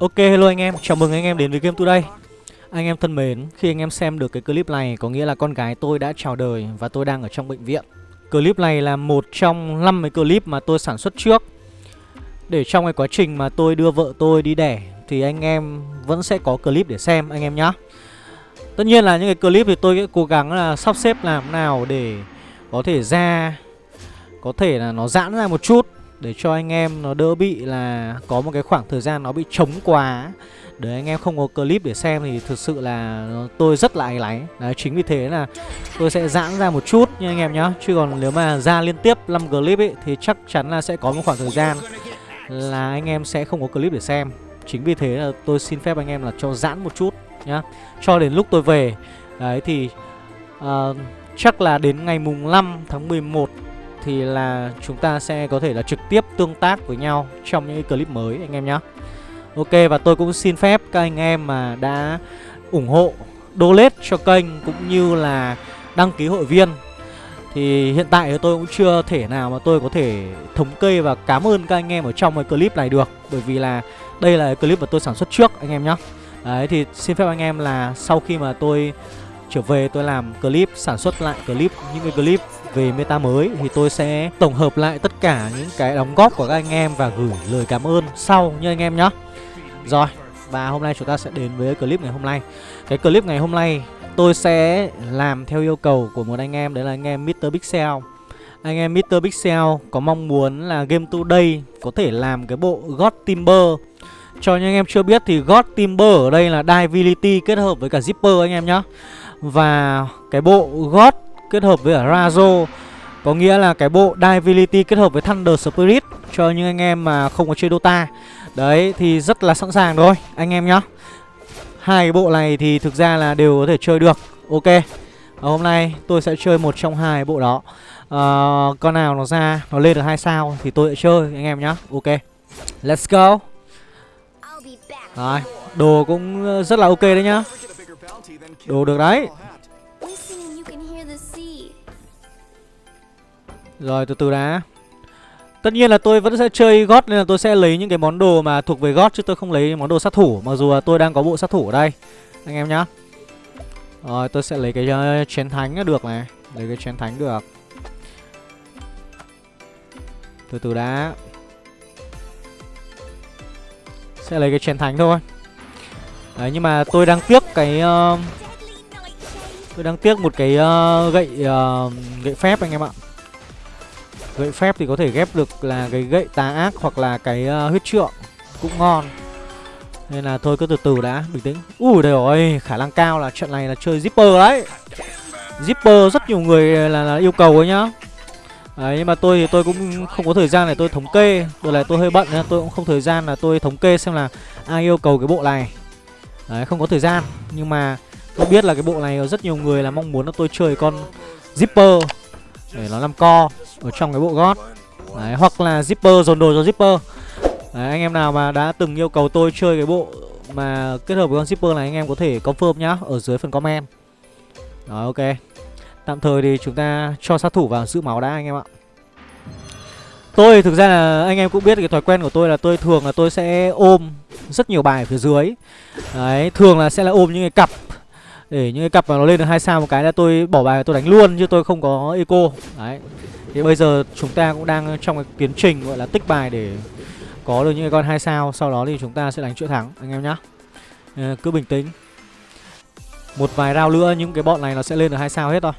Ok hello anh em, chào mừng anh em đến với Game Today. Anh em thân mến, khi anh em xem được cái clip này có nghĩa là con gái tôi đã chào đời và tôi đang ở trong bệnh viện. Clip này là một trong 5 cái clip mà tôi sản xuất trước. Để trong cái quá trình mà tôi đưa vợ tôi đi đẻ thì anh em vẫn sẽ có clip để xem anh em nhé Tất nhiên là những cái clip thì tôi sẽ cố gắng là sắp xếp làm nào để có thể ra Có thể là nó giãn ra một chút để cho anh em nó đỡ bị là có một cái khoảng thời gian nó bị trống quá. Để anh em không có clip để xem thì thực sự là tôi rất là áy láy, Đấy chính vì thế là tôi sẽ giãn ra một chút nha anh em nhá. Chứ còn nếu mà ra liên tiếp 5 clip ấy thì chắc chắn là sẽ có một khoảng thời gian là anh em sẽ không có clip để xem. Chính vì thế là tôi xin phép anh em là cho giãn một chút nhá. Cho đến lúc tôi về. Đấy thì uh, chắc là đến ngày mùng 5 tháng 11 thì là chúng ta sẽ có thể là trực tiếp tương tác với nhau trong những clip mới, anh em nhé. Ok, và tôi cũng xin phép các anh em mà đã ủng hộ, donate cho kênh cũng như là đăng ký hội viên. Thì hiện tại thì tôi cũng chưa thể nào mà tôi có thể thống kê và cảm ơn các anh em ở trong cái clip này được. Bởi vì là đây là clip mà tôi sản xuất trước, anh em nhé Đấy, thì xin phép anh em là sau khi mà tôi trở về, tôi làm clip, sản xuất lại clip, những cái clip về meta mới thì tôi sẽ tổng hợp lại tất cả những cái đóng góp của các anh em và gửi lời cảm ơn sau nha anh em nhé. Rồi, và hôm nay chúng ta sẽ đến với clip ngày hôm nay. Cái clip ngày hôm nay tôi sẽ làm theo yêu cầu của một anh em đấy là anh em Mr Pixel. Anh em Mr Pixel có mong muốn là Game Today có thể làm cái bộ God Timber cho những anh em chưa biết thì God Timber ở đây là Divinity kết hợp với cả Zipper anh em nhé Và cái bộ God kết hợp với cả Razo Có nghĩa là cái bộ Divinity kết hợp với Thunder Spirit Cho những anh em mà không có chơi Dota. Đấy thì rất là sẵn sàng thôi anh em nhá. Hai cái bộ này thì thực ra là đều có thể chơi được. Ok Và hôm nay tôi sẽ chơi một trong hai bộ đó. À, Con nào nó ra Nó lên được hai sao thì tôi sẽ chơi anh em nhá. Ok Let's go. Rồi Đồ cũng rất là ok đấy nhá. Đồ được đấy Rồi từ từ đã. Tất nhiên là tôi vẫn sẽ chơi gót nên là tôi sẽ lấy những cái món đồ mà thuộc về gót chứ tôi không lấy món đồ sát thủ Mặc dù là tôi đang có bộ sát thủ ở đây. Anh em nhá. Rồi tôi sẽ lấy cái uh, chén thánh được này. Lấy cái chén thánh được. Từ từ đã. Sẽ lấy cái chén thánh thôi. Đấy nhưng mà tôi đang tiếc cái uh, Tôi đang tiếc một cái uh, gậy uh, gậy phép anh em ạ. Gậy phép thì có thể ghép được là cái gậy tà ác hoặc là cái uh, huyết trượng Cũng ngon. Nên là thôi cứ từ từ đã, bình tĩnh. Ui trời ơi, khả năng cao là trận này là chơi Zipper đấy. Zipper rất nhiều người là, là yêu cầu ấy nhá. Đấy, nhưng mà tôi thì tôi cũng không có thời gian để tôi thống kê. Đợt này tôi hơi bận nên tôi cũng không thời gian là tôi thống kê xem là ai yêu cầu cái bộ này. Đấy, không có thời gian. Nhưng mà tôi biết là cái bộ này rất nhiều người là mong muốn là tôi chơi con Zipper. Để nó làm co ở trong cái bộ gót. Đấy, hoặc là zipper dồn đồ cho zipper. Đấy, anh em nào mà đã từng yêu cầu tôi chơi cái bộ mà kết hợp với con zipper này anh em có thể confirm nhá ở dưới phần comment. Rồi ok. Tạm thời thì chúng ta cho sát thủ vào giữ máu đã anh em ạ. Tôi thực ra là anh em cũng biết cái thói quen của tôi là tôi thường là tôi sẽ ôm rất nhiều bài ở phía dưới. Đấy, thường là sẽ là ôm những cái cặp để những cái cặp mà nó lên được hai sao một cái là tôi bỏ bài tôi đánh luôn chứ tôi không có eco. Đấy. Thì bây giờ chúng ta cũng đang trong cái tiến trình gọi là tích bài để có được những cái con hai sao. Sau đó thì chúng ta sẽ đánh chuỗi thắng anh em nhá. À, cứ bình tĩnh. Một vài rau nữa những cái bọn này nó sẽ lên được hai sao hết thôi.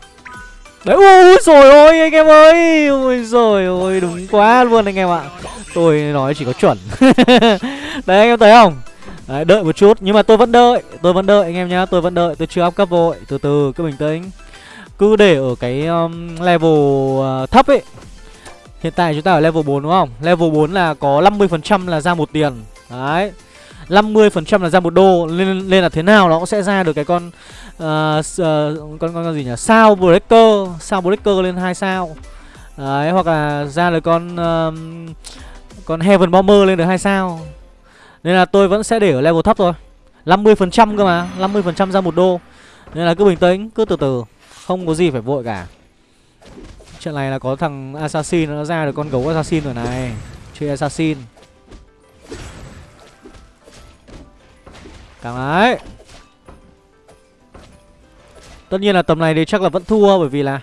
Đấy ui rồi ôi anh em ơi. Ui rồi ôi đúng quá luôn anh em ạ. Tôi nói chỉ có chuẩn. Đấy anh em thấy không? Đấy, đợi một chút nhưng mà tôi vẫn đợi tôi vẫn đợi anh em nhá tôi vẫn đợi tôi chưa up cấp vội từ từ cứ bình tĩnh. Cứ để ở cái um, level uh, thấp ấy. Hiện tại chúng ta ở level 4 đúng không? Level 4 là có 50% là ra một tiền. Đấy 50% là ra một đô nên, nên là thế nào nó cũng sẽ ra được cái con uh, uh, con con gì nhỉ? Sao breaker sao breaker lên hai sao. Đấy hoặc là ra được con uh, con heaven bomber lên được hai sao nên là tôi vẫn sẽ để ở level thấp thôi. 50% cơ mà 50% ra một đô. Nên là cứ bình tĩnh Cứ từ từ. Không có gì phải vội cả. Trận này là có thằng Assassin Nó ra được con gấu Assassin rồi này. Chơi Assassin. Càng ấy. Tất nhiên là tầm này thì chắc là vẫn thua bởi vì là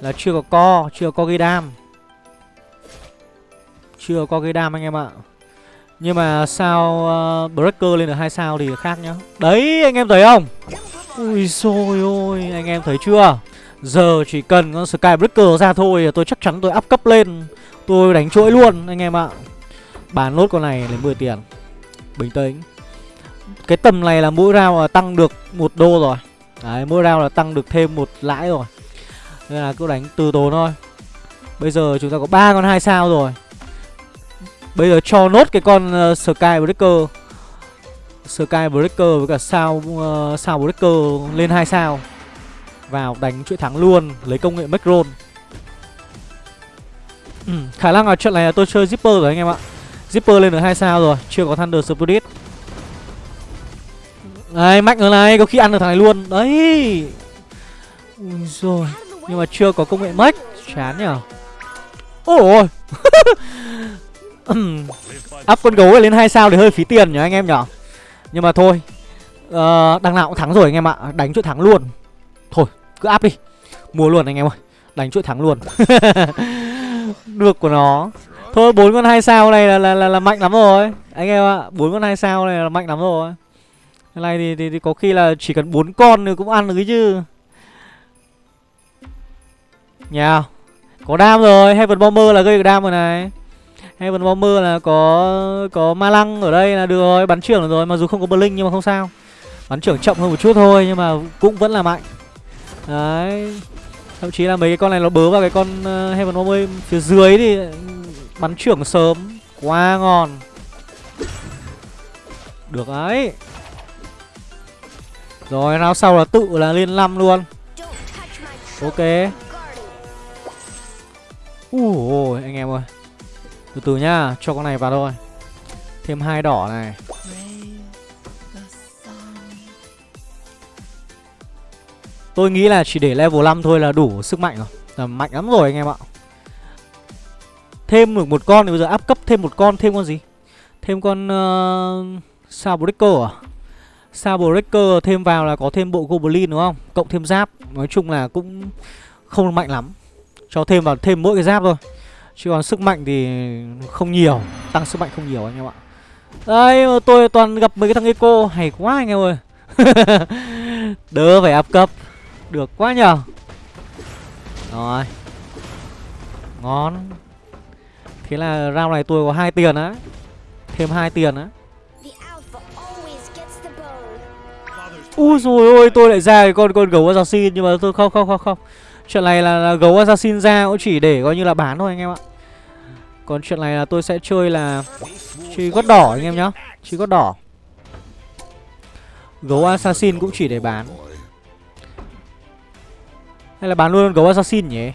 Là chưa có co, chưa có gây đam. Chưa có gây đam anh em ạ. Nhưng mà sao uh, Breaker lên được hai sao thì khác nhá. Đấy anh em thấy không? Ui xôi ôi anh em thấy chưa? Giờ chỉ cần con Skybreaker ra thôi Tôi chắc chắn tôi up cấp lên. Tôi đánh chuỗi luôn anh em ạ. Bán nốt con này lấy 10 tiền. Bình tĩnh. Cái tầm này là mỗi round là tăng được một đô rồi. Đấy mỗi round là tăng được thêm một lãi rồi. Nên là cứ đánh từ tốn thôi. Bây giờ chúng ta có ba con hai sao rồi. Bây giờ cho nốt cái con ờ, uh, Skybreaker Skybreaker với cả sao uh, sao Breaker lên hai sao. Vào đánh chuỗi thắng luôn lấy công nghệ macron. Ừ, khả năng là trận này là tôi chơi zipper rồi anh em ạ. Zipper lên được hai sao rồi chưa có thunder spirit. Đấy mạnh ở này có khi ăn được thằng này luôn. Đấy. Ui rồi nhưng mà chưa có công nghệ Mac. Chán nhở. Ôi. áp con gấu lên hai sao thì hơi phí tiền nhỉ anh em nhỉ? Nhưng mà thôi uh, đằng nào cũng thắng rồi anh em ạ đánh chuỗi thắng luôn. Thôi cứ áp đi. Mua luôn anh em ơi đánh chuỗi thắng luôn. Được của nó. Thôi bốn con hai sao này là, là là là mạnh lắm rồi. Anh em ạ bốn con hai sao này là mạnh lắm rồi. Cái này thì, thì, thì có khi là chỉ cần bốn con thì cũng ăn được chứ. Nhà có đam rồi heaven bomber là gây được đam rồi này heaven bomber là có có ma lăng ở đây là được rồi, bắn trưởng rồi, mặc dù không có blink nhưng mà không sao. Bắn trưởng chậm hơn một chút thôi nhưng mà cũng vẫn là mạnh. Đấy, thậm chí là mấy cái con này nó bớ vào cái con ờ, heaven bomber phía dưới thì bắn trưởng sớm, quá ngon. Được đấy. Rồi nào sau là tự là lên năm luôn. Ok. Ui anh em ơi từ từ nhá cho con này vào thôi. Thêm hai đỏ này. Tôi nghĩ là chỉ để level 5 thôi là đủ sức mạnh rồi. Là mạnh lắm rồi anh em ạ. Thêm được một con thì bây giờ áp cấp thêm một con Thêm con gì? Thêm con ờ, uh, Sao à? Sao thêm vào là có thêm bộ Goblin đúng không? Cộng thêm giáp. Nói chung là cũng không mạnh lắm. Cho thêm vào thêm mỗi cái giáp thôi. Chứ còn sức mạnh thì không nhiều Tăng sức mạnh không nhiều anh em ạ. Đây tôi toàn gặp mấy cái thằng Eco Hay quá anh em ơi. Đỡ phải áp cấp được quá nhờ. Rồi. Ngon. Thế là round này tôi có hai tiền á Thêm hai tiền á. Ui rồi ôi tôi lại ra cái con con gấu assassin nhưng mà tôi không không không không. Chuyện này là, là gấu assassin ra cũng chỉ để coi như là bán thôi anh em ạ. Còn chuyện này là tôi sẽ chơi là chơi gót đỏ anh em nhá. Chơi gót đỏ. Gấu assassin cũng chỉ để bán. Hay là bán luôn gấu assassin nhỉ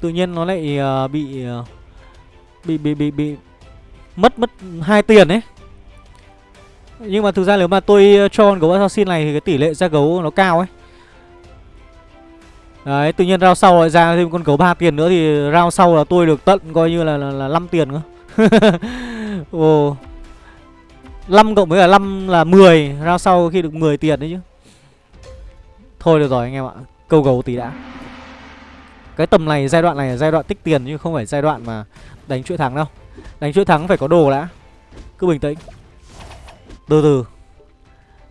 Tự nhiên nó lại uh, bị, uh, bị bị bị bị mất mất hai tiền ấy nhưng mà thực ra nếu mà tôi ờ, cho con gấu assassin này thì cái tỷ lệ ra gấu nó cao ấy Đấy, tự nhiên round sau lại ra thêm con gấu 3 tiền nữa thì round sau là tôi được tận coi như là là, là 5 tiền nữa. Ồ. 5 cộng với cả 5 là 10, round sau khi được 10 tiền đấy chứ. Thôi được rồi anh em ạ câu gấu tí đã cái tầm này giai đoạn này là giai đoạn tích tiền chứ không phải giai đoạn mà đánh chuỗi thắng đâu đánh chuỗi thắng phải có đồ đã cứ bình tĩnh từ từ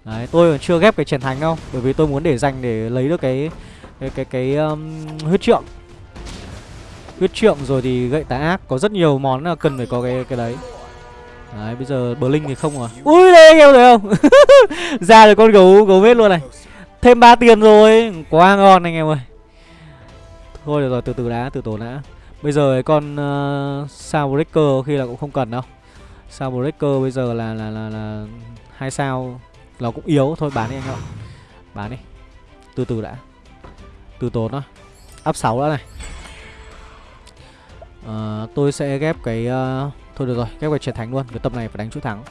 đấy tôi còn chưa ghép cái chiến thánh đâu bởi vì tôi muốn để dành để lấy được cái cái cái cái um, huyết trượng. Huyết trượng rồi thì gậy tá ác có rất nhiều món là cần phải có cái cái đấy. Đấy bây giờ bờ linh thì không rồi. Ui đây anh em thấy không? Ra được con gấu gấu vết luôn này. Thêm 3 tiền rồi Quá ngon anh em ơi. Thôi được rồi từ từ đã từ tổ đã. Bây giờ cái con ờ, uh, sao breaker khi là cũng không cần đâu. Sao breaker bây giờ là là là là hai sao nó cũng yếu. Thôi bán đi anh ạ. Bán đi. Từ từ đã từ tốn đó áp 6 đã này. À, tôi sẽ ghép cái uh, thôi được rồi ghép cái chiến thắng luôn. Cái tập này phải đánh chút thắng.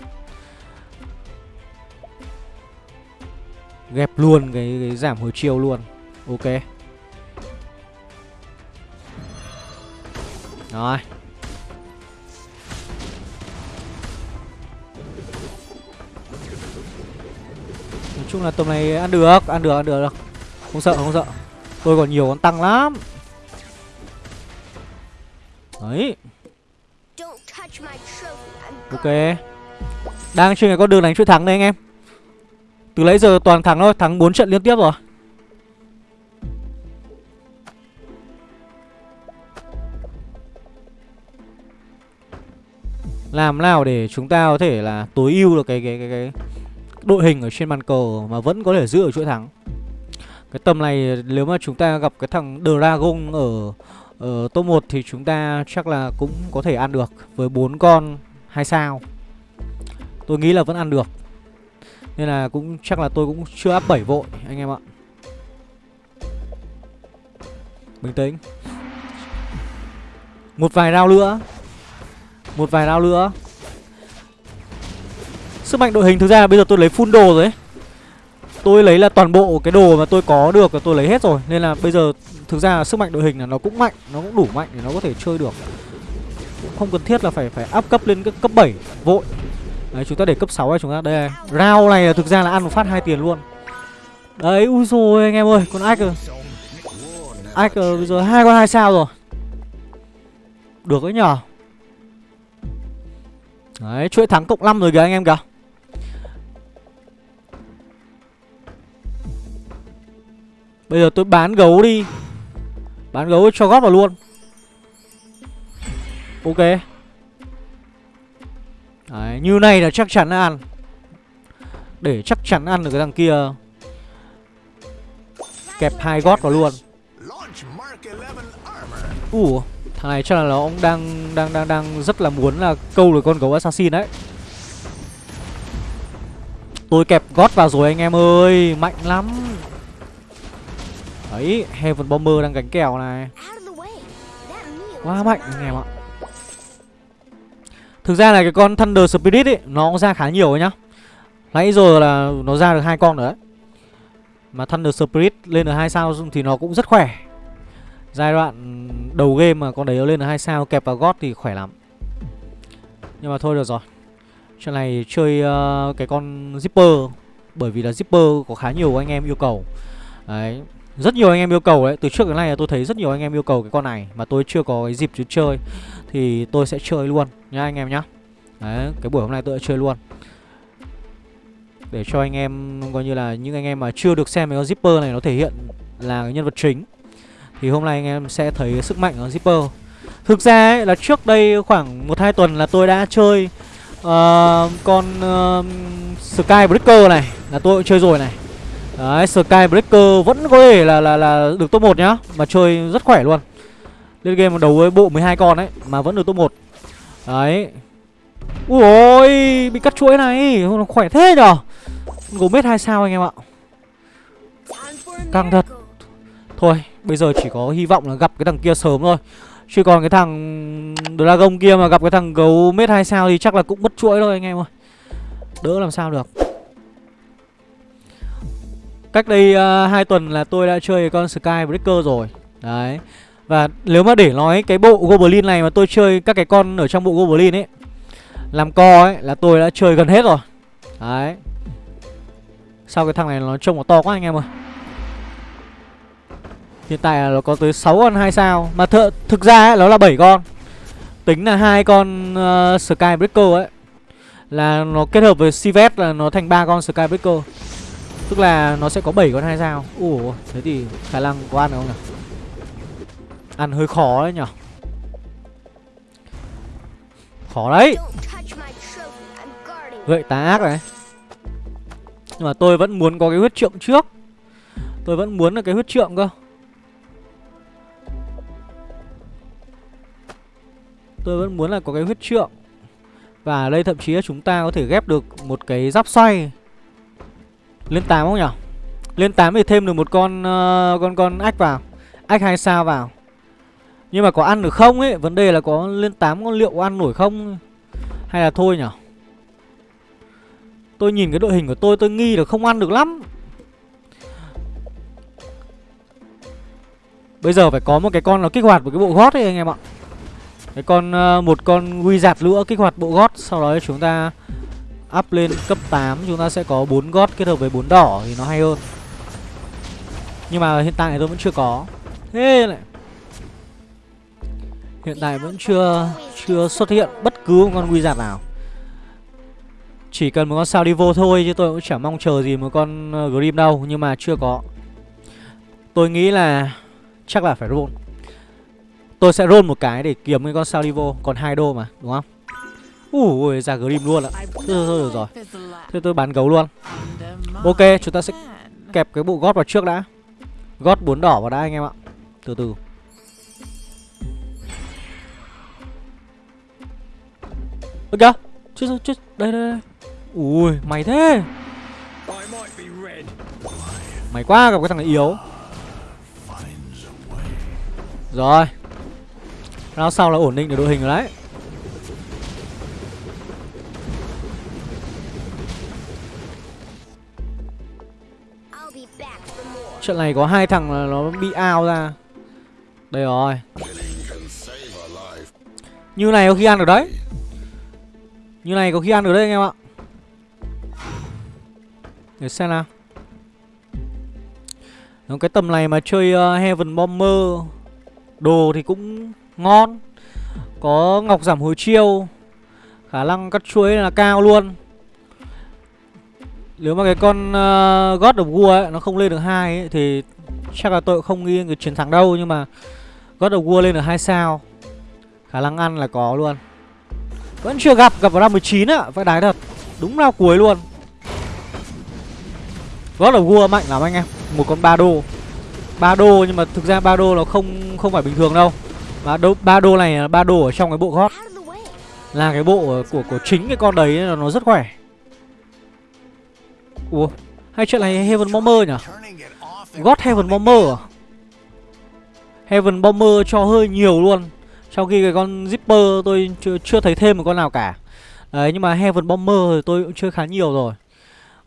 Ghép luôn cái, cái giảm hồi chiêu luôn. Ok. Rồi. Nói chung là tầm này ăn được Ăn được ăn được, được. Không sợ không sợ. Tôi còn nhiều con tăng lắm. Đấy. Ok. Đang trên cái con đường đánh chuỗi thắng đây anh em. Từ lấy giờ toàn thắng thôi, Thắng 4 trận liên tiếp rồi. Làm nào để chúng ta có thể là tối ưu được cái cái cái cái đội hình ở trên bàn cờ mà vẫn có thể giữ ở chuỗi thắng. Cái tầm này, nếu mà chúng ta gặp cái thằng Dragon ở ở top 1 thì chúng ta chắc là cũng có thể ăn được với bốn con hai sao. Tôi nghĩ là vẫn ăn được. Nên là cũng, chắc là tôi cũng chưa áp 7 vội, anh em ạ. Bình tĩnh. Một vài round nữa một vài round nữa Sức mạnh đội hình thực ra là bây giờ tôi lấy full đồ rồi ấy Tôi lấy là toàn bộ cái đồ mà tôi có được là tôi lấy hết rồi. Nên là bây giờ thực ra sức mạnh đội hình là nó cũng mạnh Nó cũng đủ mạnh để nó có thể chơi được. Không cần thiết là phải phải áp cấp lên cấp 7 vội. Đấy chúng ta để cấp 6 này chúng ta Đây rau này là thực ra là ăn một phát hai tiền luôn. Đấy ui rồi anh em ơi Con ách rồi Ách rồi bây giờ hai con hai sao rồi? Được đấy nhở Đấy, chuỗi thắng cộng 5 rồi kìa anh em kìa. Bây giờ tôi bán gấu đi. Bán gấu cho gót vào luôn. Ok. Đấy, như này là chắc chắn ăn. Để chắc chắn ăn được cái thằng kia. Kẹp hai gót vào luôn. Ủa Thằng này chắc là nó cũng đang đang đang đang rất là muốn là câu được con gấu assassin đấy. Tôi kẹp gót vào rồi anh em ơi, mạnh lắm. Đấy, Heaven Bomber đang gánh kèo này. Quá mạnh anh em ạ. Thực ra là cái con Thunder Spirit ấy nó cũng ra khá nhiều ấy nhá. Nãy giờ là nó ra được hai con rồi đấy. Mà Thunder Spirit lên được hai sao thì nó cũng rất khỏe. Giai đoạn đầu game mà con đấy nó lên được hai sao kẹp vào gót thì khỏe lắm Nhưng mà thôi được rồi Chuyện này chơi uh, cái con Zipper Bởi vì là Zipper có khá nhiều anh em yêu cầu Đấy rất nhiều anh em yêu cầu đấy Từ trước đến nay là tôi thấy rất nhiều anh em yêu cầu cái con này Mà tôi chưa có cái dịp chứ chơi Thì tôi sẽ chơi luôn nhá anh em nhá. Đấy Cái buổi hôm nay tôi sẽ chơi luôn. Để cho anh em Coi như là những anh em mà chưa được xem cái con Zipper này Nó thể hiện là cái nhân vật chính thì hôm nay anh em sẽ thấy sức mạnh của Zipper. Thực ra ấy, là trước đây khoảng 1-2 tuần là tôi đã chơi uh, Con ờ, uh, Skybreaker này Là tôi cũng chơi rồi này. Đấy, Skybreaker vẫn có thể là là là được top 1 nhá Mà chơi rất khỏe luôn. Lên game đấu với bộ 12 con ấy Mà vẫn được top 1 Đấy. Ui ôi, bị cắt chuỗi này Khỏe thế nhở? Gồm mét 2 sao anh em ạ. Căng thật. Thôi bây giờ chỉ có hy vọng là gặp cái thằng kia sớm thôi. Chứ còn cái thằng Dragon kia mà gặp cái thằng gấu mét 2 sao thì chắc là cũng mất chuỗi thôi anh em ơi. Đỡ làm sao được. Cách đây ờ, uh, 2 tuần là tôi đã chơi con Sky Breaker rồi. Đấy. Và nếu mà để nói cái bộ Goblin này mà tôi chơi các cái con ở trong bộ Goblin ấy Làm co ấy là tôi đã chơi gần hết rồi. Đấy. Sao cái thằng này nó trông nó to quá anh em ơi. Hiện tại là nó có tới 6 con 2 sao. Mà th thực ra ấy, nó là 7 con. Tính là hai con ờ, uh, Skybreaker ấy Là nó kết hợp với Sivet là nó thành ba con Skybreaker Tức là nó sẽ có 7 con hai dao. Ủa, thế thì khả năng có ăn không nhỉ? Ăn hơi khó đấy nhỉ? Khó đấy. Gậy tá ác này. Nhưng mà tôi vẫn muốn có cái huyết trượng trước. Tôi vẫn muốn là cái huyết trượng cơ. Tôi vẫn muốn là có cái huyết trượng. Và đây thậm chí là chúng ta có thể ghép được một cái giáp xoay. Lên 8 không nhỉ? Lên 8 thì thêm được một con uh, con con ách vào. Ách hai sao vào. Nhưng mà có ăn được không ấy? Vấn đề là có lên 8 con liệu ăn nổi không? Hay là thôi nhỉ Tôi nhìn cái đội hình của tôi tôi nghi là không ăn được lắm. Bây giờ phải có một cái con nó kích hoạt một cái bộ gót ấy anh em ạ. Cái con uh, một con quy giạt lửa kích hoạt bộ gót sau đó chúng ta Up lên cấp 8 chúng ta sẽ có 4 gót kết hợp với 4 đỏ thì nó hay hơn. Nhưng mà hiện tại tôi vẫn chưa có. Thế này Hiện tại vẫn chưa chưa xuất hiện bất cứ một con wizard nào. Chỉ cần một con sao đi vô thôi chứ tôi cũng chẳng mong chờ gì một con ờ, Grim đâu, Nhưng mà chưa có. Tôi nghĩ là chắc là phải roll. Tôi sẽ roll một cái để kiếm cái con sao đi vô, Còn hai đô mà, đúng không? Ui ra Grim luôn ạ. Thôi, thôi, thôi được rồi. Thế tôi bán gấu luôn. Ok chúng ta sẽ kẹp cái bộ gót vào trước đã. Gót bốn đỏ vào đã anh em ạ. Từ từ. Ơ kìa. Chết chết. Đây đây đây. Ui mày thế. Mày quá gặp cái thằng này yếu. Rồi. Round sau là ổn định được đội hình rồi đấy. Trận này có hai thằng là nó bị ao ra. Đây rồi. Như này có khi ăn được đấy. Như này có khi ăn được đấy anh em ạ. Để xem nào. Nó cái tầm này mà chơi uh, Heaven Bomber Đồ thì cũng ngon. Có ngọc giảm hồi chiêu. Khả năng cắt chuối là cao luôn nếu mà cái con uh, God of War ấy, nó không lên được hai ấy, thì chắc là tôi không nghi người chiến thắng đâu nhưng mà God of War lên được hai sao. Khả năng ăn là có luôn. Vẫn chưa gặp, gặp vào năm 19 ạ phải đái thật. Đúng là cuối luôn. God of War mạnh lắm anh em. Một con ba đô. ba đô nhưng mà thực ra ba đô nó không không phải bình thường đâu. Mà đô, ba đô này là ba đô ở trong cái bộ God. Là cái bộ của của chính cái con đấy nó rất khỏe. Ủa Hay chuyện này Heaven Bomber nhỉ? God Heaven Bomber à? Heaven Bomber cho hơi nhiều luôn. Trong khi cái con Zipper tôi chưa, chưa thấy thêm một con nào cả. Đấy nhưng mà Heaven Bomber thì tôi cũng chơi khá nhiều rồi.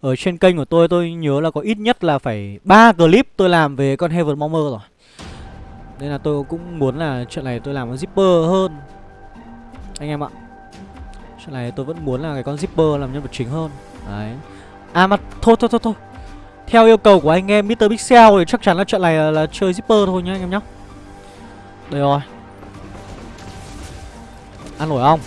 Ở trên kênh của tôi tôi nhớ là có ít nhất là phải ba clip tôi làm về con Heaven Bomber rồi. Nên là tôi cũng muốn là chuyện này tôi làm con Zipper hơn. Anh em ạ Chuyện này tôi vẫn muốn là cái con Zipper làm nhân vật chính hơn. Đấy. À mà thôi thôi thôi thôi. Theo yêu cầu của anh em Mr. Pixel thì chắc chắn là trận này là, là chơi zipper thôi nhá anh em nhá. Đây rồi. Ăn nổi không?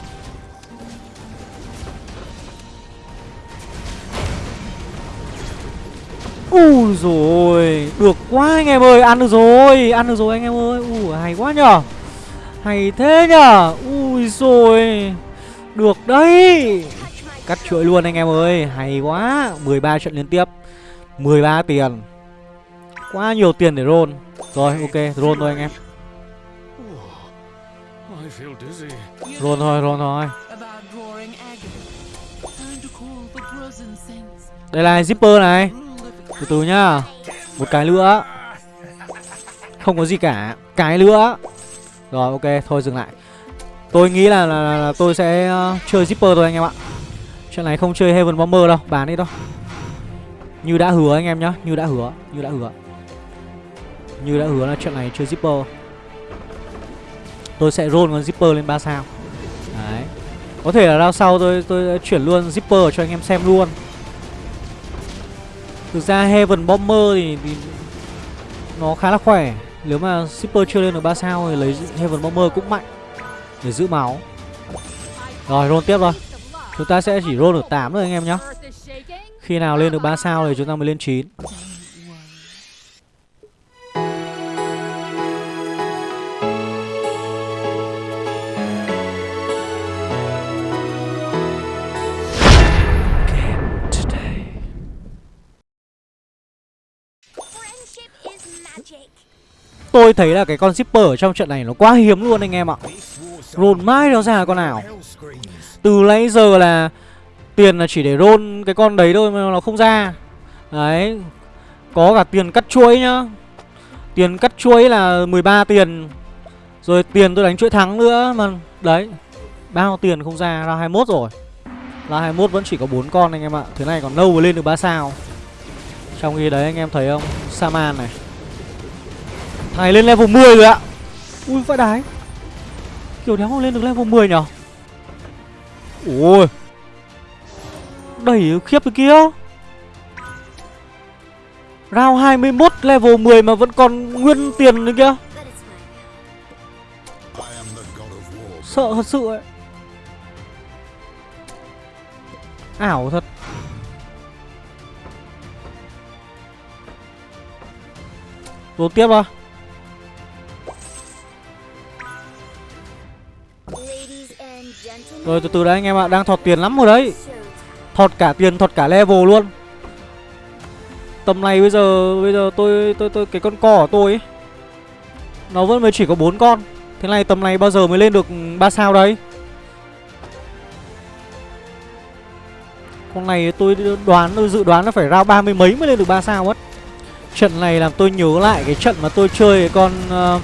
Ui rồi Được quá anh em ơi Ăn được rồi Ăn được rồi anh em ơi. Ui hay quá nhở. Hay thế nhở. Ui rồi Được đấy. Cắt chuỗi luôn anh em ơi. Hay quá 13 trận liên tiếp 13 tiền. Quá nhiều tiền để roll. Rồi ok roll thôi anh em. Roll thôi roll thôi. Đây là zipper này. Từ từ nhá. Một cái nữa. Không có gì cả. Cái nữa. Rồi ok thôi dừng lại. Tôi nghĩ là, là, là, là tôi sẽ uh, chơi zipper thôi anh em ạ. Trận này không chơi Heaven Bomber đâu Bán đi đâu Như đã hứa anh em nhá Như đã hứa Như đã hứa. Như đã hứa là trận này chơi Zipper. Tôi sẽ roll con Zipper lên 3 sao. Đấy. Có thể là đao sau tôi tôi chuyển luôn Zipper cho anh em xem luôn. Thực ra Heaven Bomber thì, thì Nó khá là khỏe. Nếu mà Zipper chưa lên được 3 sao Thì lấy Heaven Bomber cũng mạnh Để giữ máu. Rồi roll tiếp rồi Chúng ta sẽ chỉ roll được 8 thôi anh em nhá Khi nào lên được 3 sao thì chúng ta mới lên 9 Tôi thấy là cái con shipper ở trong trận này nó quá hiếm luôn anh em ạ. Rồn mãi nó ra con nào từ nãy giờ là tiền là chỉ để roll cái con đấy thôi mà nó không ra. Đấy, Có cả tiền cắt chuỗi nhá. Tiền cắt chuỗi là 13 tiền. Rồi tiền tôi đánh chuỗi thắng nữa mà, Đấy, Bao tiền không ra ra 21 rồi. Ra 21 vẫn chỉ có 4 con anh em ạ. Thế này còn lâu mới lên được 3 sao. Trong khi đấy anh em thấy không? Saman này. Thằng này lên level 10 rồi ạ. Ui, vãi đái. Kiểu đéo lên được level 10 nhở? Ôi. Đẩy khiếp cái kia. Round 21 level 10 mà vẫn còn nguyên tiền nữa kia Sợ thật sự ấy. Ảo thật. Rồi tiếp à? Rồi từ từ đấy anh em ạ Đang thọt tiền lắm rồi đấy. Thọt cả tiền thọt cả level luôn. Tầm này bây giờ Bây giờ tôi tôi tôi Cái con co của tôi ấy Nó vẫn mới chỉ có bốn con. Thế này tầm này bao giờ mới lên được 3 sao đấy Con này tôi đoán tôi dự đoán nó phải ra ba mươi mấy mới lên được 3 sao mất. Trận này làm tôi nhớ lại cái trận mà tôi chơi cái con uh,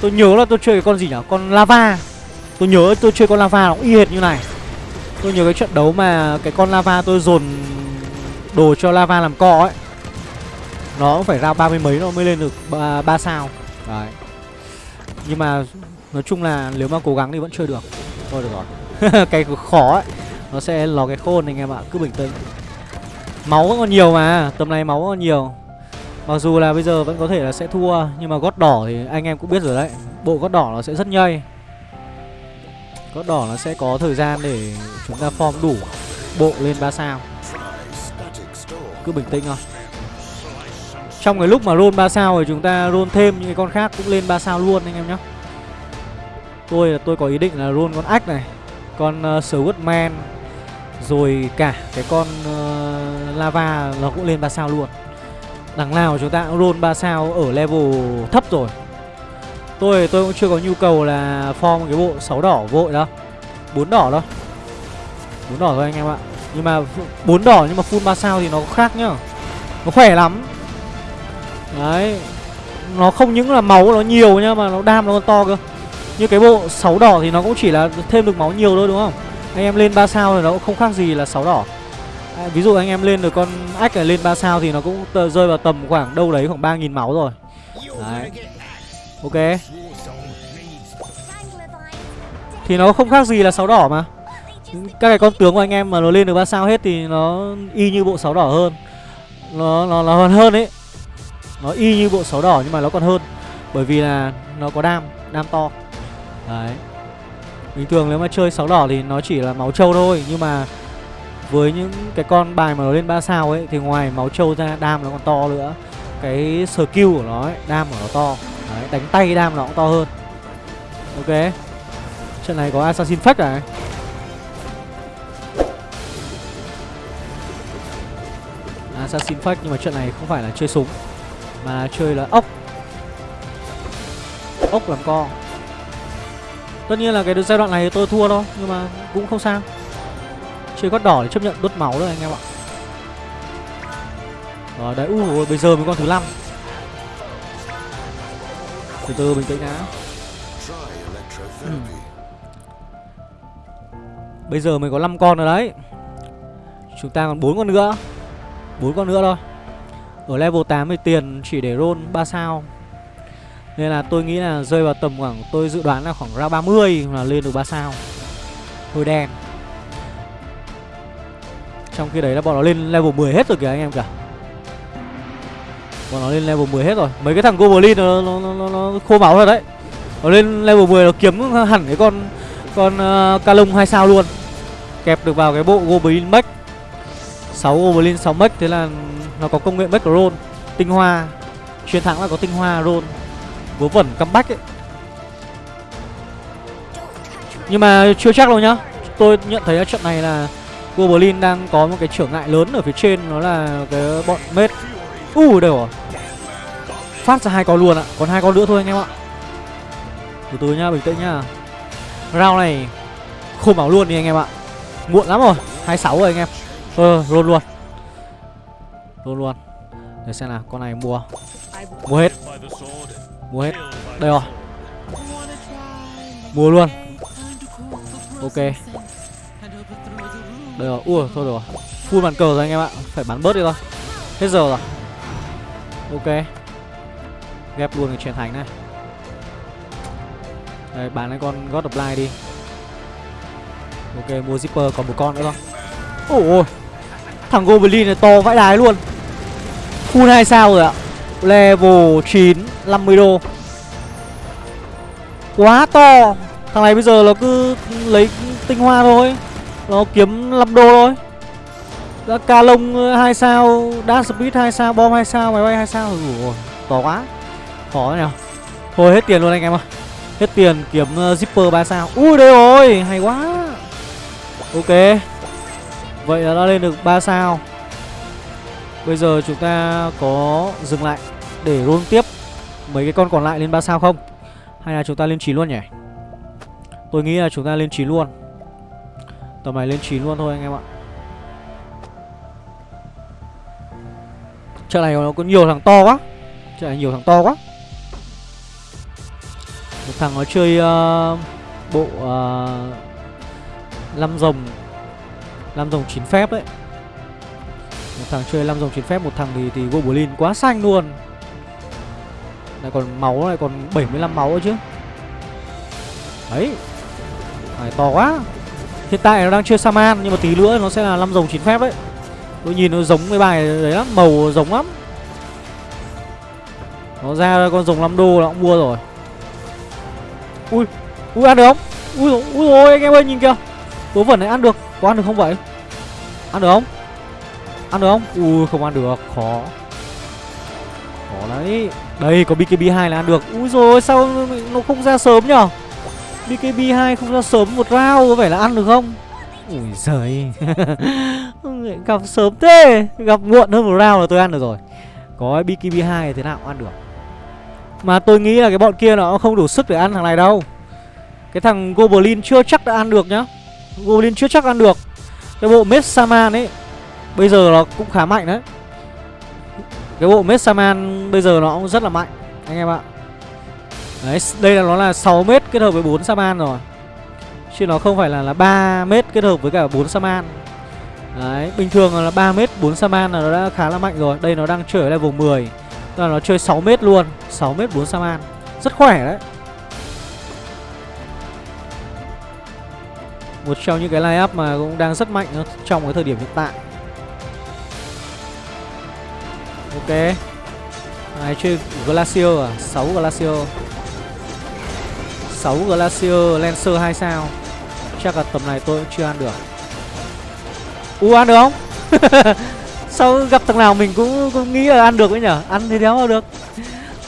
Tôi nhớ là tôi chơi cái con gì nhỉ Con lava. Tôi nhớ tôi chơi con lava nó cũng y hệt như này. Tôi nhớ cái trận đấu mà cái con lava tôi dồn đồ cho lava làm co ấy. Nó cũng phải ra ba mươi mấy nó mới lên được 3, 3 sao. Đấy. Nhưng mà nói chung là nếu mà cố gắng thì vẫn chơi được. Thôi được rồi. Cái khó ấy Nó sẽ lò cái khôn anh em ạ Cứ bình tĩnh. Máu vẫn còn nhiều mà Tầm này máu vẫn còn nhiều. Mặc dù là bây giờ vẫn có thể là sẽ thua Nhưng mà gót đỏ thì anh em cũng biết rồi đấy. Bộ gót đỏ nó sẽ rất nhây Gót đỏ nó sẽ có thời gian để chúng ta form đủ bộ lên 3 sao. Cứ bình tĩnh thôi. Trong cái lúc mà roll 3 sao thì chúng ta roll thêm những cái con khác cũng lên 3 sao luôn anh em nhé. Tôi là tôi có ý định là roll con ách này Con uh, Swordman Rồi cả cái con uh, lava nó cũng lên 3 sao luôn. Đằng nào chúng ta cũng roll 3 sao ở level thấp rồi. Tôi tôi cũng chưa có nhu cầu là form cái bộ 6 đỏ vội đâu. Bốn đỏ đâu bốn đỏ thôi anh em ạ. Nhưng mà bốn đỏ nhưng mà full 3 sao thì nó khác nhá. Nó khỏe lắm. Đấy. Nó không những là máu nó nhiều nhá mà nó đam nó còn to cơ. Như cái bộ 6 đỏ thì nó cũng chỉ là thêm được máu nhiều thôi đúng không? Anh em lên 3 sao thì nó cũng không khác gì là 6 đỏ. À, Ví dụ anh em lên được con ách này lên 3 sao thì nó cũng rơi vào tầm khoảng đâu đấy khoảng 3.000 máu rồi. Đấy. Ok. Thì nó không khác gì là sáu đỏ mà. Các cái con tướng của anh em mà nó lên được 3 sao hết Thì nó y như bộ sáu đỏ hơn. Nó nó nó còn hơn ấy. Nó y như bộ sáu đỏ nhưng mà nó còn hơn. Bởi vì là nó có đam Đam to. Đấy. Bình thường nếu mà chơi sáu đỏ thì nó chỉ là máu trâu thôi. Nhưng mà với những cái con bài mà nó lên 3 sao ấy Thì ngoài máu trâu ra đam nó còn to nữa. Cái skill của nó ấy, đam của nó to. Đấy, đánh tay đam nó cũng to hơn. Ok. Trận này có Assassin Fake này. Assassin Fake nhưng mà trận này không phải là chơi súng Mà chơi là ốc. Ốc làm co. Tất nhiên là cái giai đoạn này tôi thua thôi Nhưng mà cũng không sao. Chơi gót đỏ để chấp nhận đốt máu thôi anh em ạ. Rồi đấy, ui bây giờ mới con thứ 5 từ từ bình tĩnh đã ừ. Bây giờ mới có 5 con rồi đấy. Chúng ta còn bốn con nữa. Bốn con nữa thôi. Ở level 8 thì tiền chỉ để roll 3 sao. Nên là tôi nghĩ là rơi vào tầm khoảng Tôi dự đoán là khoảng ra 30 là lên được 3 sao. Hơi đen. Trong khi đấy là bọn nó lên level 10 hết rồi kìa anh em cả Bọn nó lên level 10 hết rồi. Mấy cái thằng Goblin nó, nó, nó, nó khô máu rồi đấy. Nó lên level 10 nó kiếm hẳn cái con Con ờ, uh, Calong 2 sao luôn. Kẹp được vào cái bộ Goblin Mech 6 Goblin 6 Mech Thế là nó có công nghệ Mech Roll Tinh hoa. Chiến thắng là có tinh hoa Roll Vớ vẩn comeback ấy. Nhưng mà chưa chắc đâu nhá. Tôi nhận thấy ở trận này là Goblin đang có một cái trở ngại lớn ở phía trên Đó là cái bọn Mết U uh, đều rồi. Phát ra hai con luôn ạ. Còn hai con nữa thôi anh em ạ. Từ từ nhá bình tĩnh nhá. Round này khô bảo luôn đi anh em ạ. Muộn lắm rồi. 26 rồi anh em. Ờ luôn luôn. Luôn luôn. Để xem nào con này mua. Mua hết. Mua hết. Đây rồi. Mua luôn. Ok. Đây rồi. Ui thôi rồi. Full bàn cờ rồi anh em ạ. Phải bán bớt đi thôi. Hết giờ rồi. Ok. Ghép luôn cái truyền thành này. Đây bán cái con God of Light đi. Ok, mua Zipper, còn một con nữa thôi Ôi Thằng Goblin này to vãi đái luôn. Full 2 sao rồi ạ. Level 9 50 đô. Quá to. Thằng này bây giờ nó cứ lấy tinh hoa thôi. Nó kiếm 5 đô thôi. Ờ, đã ca lông ờ, hai sao Dash speed hai sao Bom hai sao Máy bay hai sao. Ủa, To quá. Khó nào. Thôi hết tiền luôn anh em ơi. Hết tiền kiếm uh, zipper 3 sao. Ui đây rồi Hay quá. Ok. Vậy là đã lên được 3 sao. Bây giờ chúng ta có dừng lại Để roll tiếp Mấy cái con còn lại lên 3 sao không? Hay là chúng ta lên 9 luôn nhỉ? Tôi nghĩ là chúng ta lên 9 luôn. Tầm này lên 9 luôn thôi anh em ạ. Trận này nó có nhiều thằng to quá. Trận này nhiều thằng to quá. Một thằng nó chơi uh, bộ ờ, uh, Lâm rồng. Lâm rồng 9 phép đấy. Một thằng chơi lăm rồng 9 phép Một thằng thì, thì Goblin quá xanh luôn. Lại còn máu này còn 75 máu nữa chứ. Đấy. Này to quá. Hiện tại nó đang chơi Saman Nhưng mà tí nữa nó sẽ là lăm rồng 9 phép đấy. Tôi nhìn nó giống cái bài đấy lắm Màu giống lắm. Nó ra con rồng 5 đô nó cũng mua rồi. Ui Ui ăn được không? Ui, ui ôi anh em ơi nhìn kìa. Tố vẩn này ăn được Có ăn được không vậy? Ăn được không? Ăn được không? Ui không ăn được Khó. Khó đấy. Đây có BKB2 là ăn được. Ui rồi sao nó không ra sớm nhở? BKB2 không ra sớm một round có vẻ là ăn được không? Ui giời. Gặp sớm thế. Gặp muộn hơn một round là tôi ăn được rồi. Có BKB2 thế nào cũng ăn được. Mà tôi nghĩ là cái bọn kia nó không đủ sức để ăn thằng này đâu. Cái thằng Goblin chưa chắc đã ăn được nhá. Goblin chưa chắc ăn được. Cái bộ Messaman ấy Bây giờ nó cũng khá mạnh đấy. Cái bộ Messaman bây giờ nó cũng rất là mạnh Anh em ạ. Đấy, đây là nó là 6 mét kết hợp với 4 Saman rồi. Chứ nó không phải là là 3 mét kết hợp với cả 4 Saman Đấy, bình thường là 3 mét 4 Saman là nó đã khá là mạnh rồi. Đây nó đang chơi ở level 10 Tức là nó chơi 6 mét luôn 6 mét 4 Saman Rất khỏe đấy. Một trong những cái line up mà cũng đang rất mạnh trong cái thời điểm hiện tại. Ok. Này chơi Glacier à? 6 Glacier. 6 Glacier Lancer 2 sao. Chắc là tầm này tôi cũng chưa ăn được. U ăn được không? Sao gặp thằng nào mình cũng, cũng nghĩ là ăn được ấy nhở? Ăn thì đéo mà được.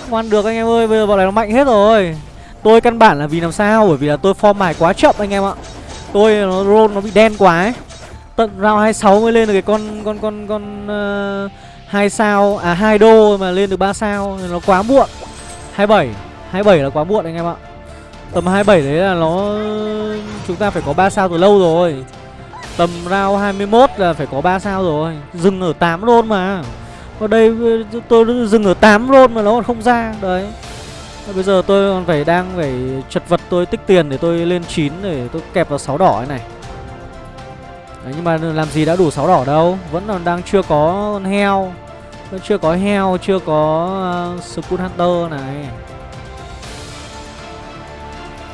Không ăn được anh em ơi Bây giờ bọn này nó mạnh hết rồi. Tôi căn bản là vì làm sao? Bởi vì là tôi form mài quá chậm anh em ạ. Tôi nó roll nó bị đen quá ấy. Tận round 26 mới lên được cái con con con con ờ, uh, 2 sao à 2 đô mà lên được 3 sao. Nó quá muộn. 27 27 là quá muộn anh em ạ. Tầm 27 đấy là nó chúng ta phải có 3 sao từ lâu rồi. Tầm round 21 là phải có 3 sao rồi. Dừng ở 8 roll mà. Ở đây tôi dừng ở 8 roll mà nó còn không ra. Đấy. Bây giờ tôi còn phải đang phải chật vật tôi tích tiền để tôi lên 9 để tôi kẹp vào 6 đỏ này Đấy, nhưng mà làm gì đã đủ 6 đỏ đâu. Vẫn còn đang chưa có con heo. Vẫn chưa có heo, chưa có ờ, uh, Skull Hunter này.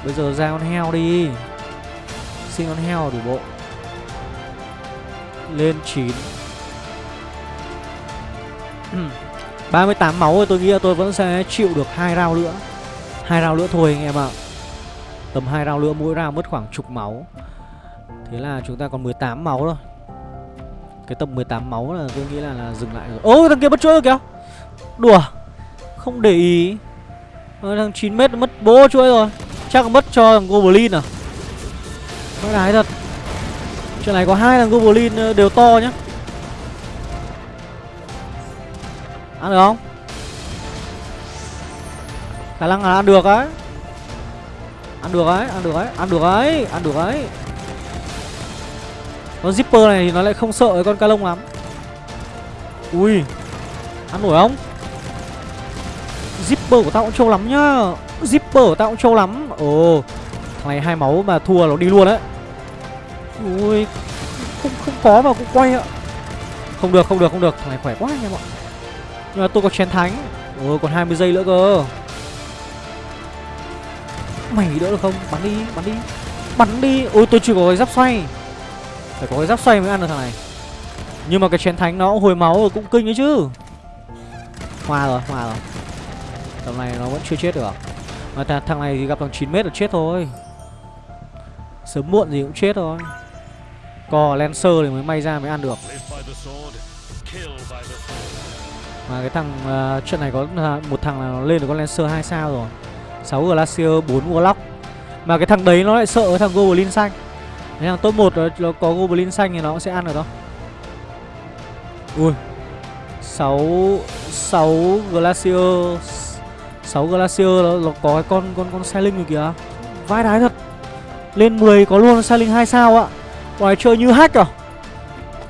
Bây giờ ra con heo đi. Xin con heo đủ bộ. Lên 9 38 máu rồi tôi nghĩ là tôi vẫn sẽ chịu được hai round nữa. Hai round nữa thôi anh em ạ. Tầm hai round nữa mỗi round mất khoảng chục máu. Thế là chúng ta còn 18 máu thôi. Cái tầm 18 máu là tôi nghĩ là, là dừng lại rồi. Ô thằng kia mất chuỗi rồi kìa. Đùa. Không để ý. Ờ, Thằng 9m mất bố chuỗi rồi. Chắc mất cho thằng Goblin à? Mất đái thật. Chuyện này có hai thằng Goblin ờ, đều to nhá. Ăn được không? Khả năng là ăn được ấy. Ăn được ấy, ăn được ấy, ăn được ấy, ăn được ấy. Con zipper này thì nó lại không sợ cái con ca lông lắm. Ui Ăn nổi không? Zipper của tao cũng trâu lắm nhá. Zipper tao cũng trâu lắm. Ồ Thằng này hai máu mà thua nó đi luôn đấy. Ui Không không có mà cũng quay ạ. Không được không được không được. Thằng này khỏe quá anh em ạ. Nhưng mà tôi có chén thánh. Ồ còn 20 giây nữa cơ. Mày đỡ được không? Bắn đi bắn đi. Bắn đi. Ôi tôi chưa có cái giáp xoay. Phải có cái giáp xoay mới ăn được thằng này. Nhưng mà cái chén thánh nó hồi máu rồi cũng kinh đấy chứ. Hòa rồi, hòa rồi. Tầm này nó vẫn chưa chết được à? Mà th thằng này thì gặp thằng 9m là chết thôi. Sớm muộn gì cũng chết thôi. Cò Lancer thì mới may ra mới ăn được. Mà cái thằng uh, trận này có uh, một thằng là nó lên được con Lancer 2 sao rồi. 6 Glacier, 4 Warlock. Mà cái thằng đấy nó lại sợ cái thằng Goblin xanh. Cái thằng top 1 nó có Goblin xanh thì nó cũng sẽ ăn được đâu Ui. 6 6 Glacier 6 Glacier nó, nó có cái con con con Sailing rồi kìa. Vai đái thật. Lên 10 có luôn Sailing 2 sao ạ. Ngoài chơi như hack à?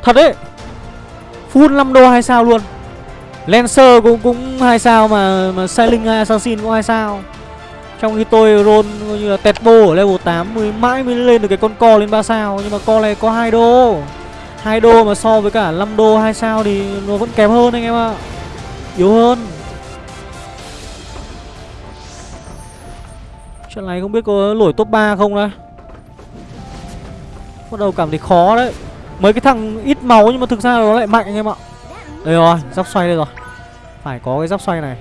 Thật đấy. Full 5 đô 2 sao luôn. Lancer cũng cũng 2 sao mà mà Sailing Assassin cũng 2 sao. Trong khi tôi roll coi như là tẹt bô ở level 8 mới mãi mới lên được cái con co lên 3 sao. Nhưng mà co này có 2 đô. 2 đô mà so với cả 5 đô 2 sao thì nó vẫn kém hơn anh em ạ. Yếu hơn. Trận này không biết có nổi top 3 không đấy, Bắt đầu cảm thấy khó đấy. Mấy cái thằng ít máu nhưng mà thực ra nó lại mạnh anh em ạ. Đây rồi, giáp xoay đây rồi. Phải có cái giáp xoay này.